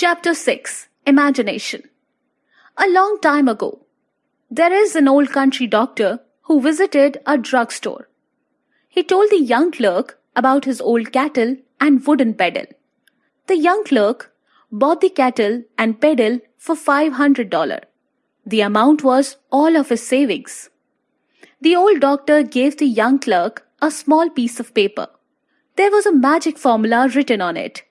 Chapter 6 Imagination A long time ago, there is an old country doctor who visited a drugstore. He told the young clerk about his old cattle and wooden pedal. The young clerk bought the cattle and pedal for $500. The amount was all of his savings. The old doctor gave the young clerk a small piece of paper. There was a magic formula written on it.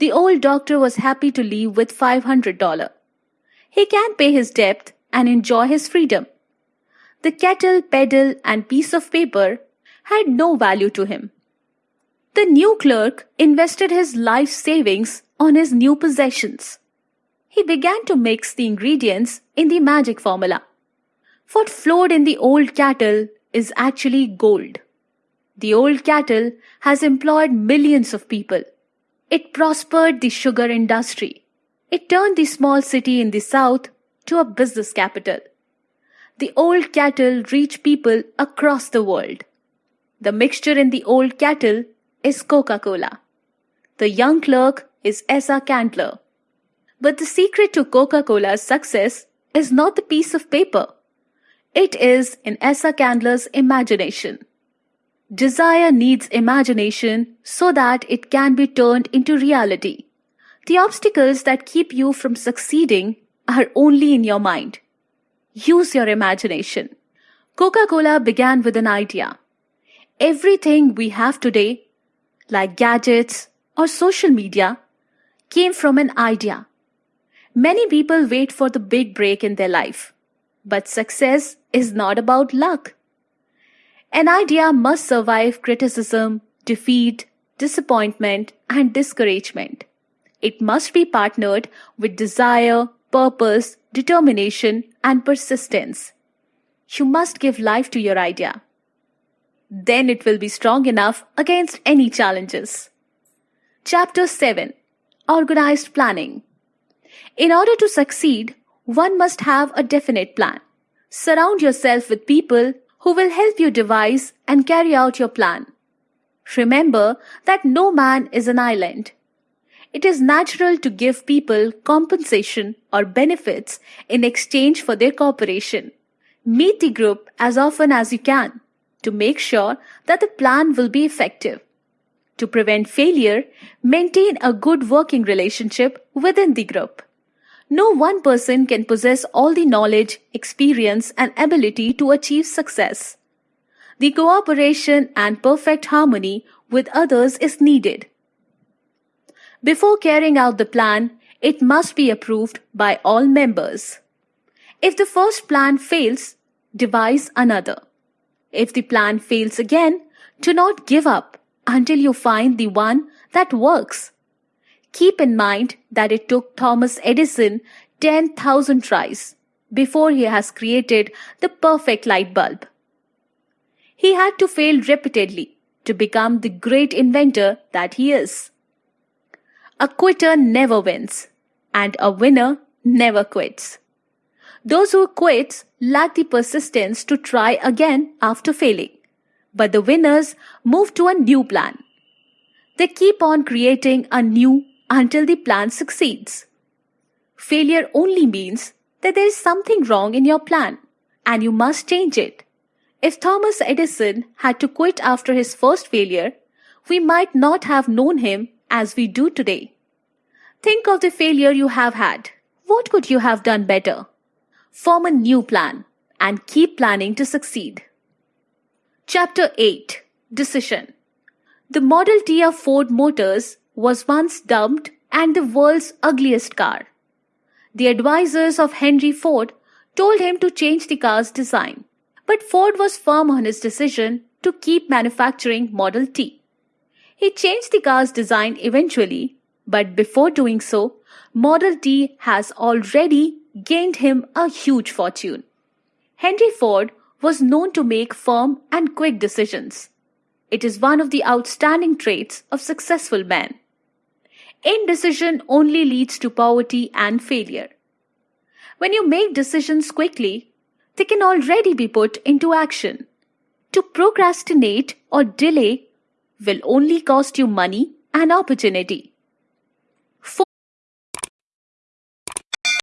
The old doctor was happy to leave with $500. He can pay his debt and enjoy his freedom. The kettle, pedal, and piece of paper had no value to him. The new clerk invested his life savings on his new possessions. He began to mix the ingredients in the magic formula. What flowed in the old cattle is actually gold. The old cattle has employed millions of people. It prospered the sugar industry. It turned the small city in the south to a business capital. The old cattle reach people across the world. The mixture in the old cattle is Coca Cola. The young clerk is Asa Candler. But the secret to Coca Cola's success is not the piece of paper. It is in Asa Candler's imagination. Desire needs imagination so that it can be turned into reality. The obstacles that keep you from succeeding are only in your mind. Use your imagination. Coca Cola began with an idea. Everything we have today, like gadgets or social media, came from an idea. Many people wait for the big break in their life. But success is not about luck. An idea must survive criticism, defeat, disappointment, and discouragement. It must be partnered with desire, purpose, determination, and persistence. You must give life to your idea. Then it will be strong enough against any challenges. Chapter 7 Organized Planning In order to succeed, one must have a definite plan. Surround yourself with people who will help you devise and carry out your plan. Remember that no man is an island. It is natural to give people compensation or benefits in exchange for their cooperation. Meet the group as often as you can to make sure that the plan will be effective. To prevent failure, maintain a good working relationship within the group. No one person can possess all the knowledge, experience, and ability to achieve success. The cooperation and perfect harmony with others is needed. Before carrying out the plan, it must be approved by all members. If the first plan fails, devise another. If the plan fails again, do not give up until you find the one that works. Keep in mind that it took Thomas Edison 10,000 tries before he has created the perfect light bulb. He had to fail repeatedly to become the great inventor that he is. A quitter never wins, and a winner never quits. Those who quit lack the persistence to try again after failing, but the winners move to a new plan. They keep on creating a new until the plan succeeds. Failure only means that there is something wrong in your plan and you must change it. If Thomas Edison had to quit after his first failure, we might not have known him as we do today. Think of the failure you have had. What could you have done better? Form a new plan and keep planning to succeed. Chapter 8 Decision The Model T of Ford Motors was once dubbed and the world's ugliest car. The advisors of Henry Ford told him to change the car's design, but Ford was firm on his decision to keep manufacturing Model T. He changed the car's design eventually, but before doing so, Model T has already gained him a huge fortune. Henry Ford was known to make firm and quick decisions. It is one of the outstanding traits of successful men. Indecision only leads to poverty and failure. When you make decisions quickly, they can already be put into action. To procrastinate or delay will only cost you money and opportunity.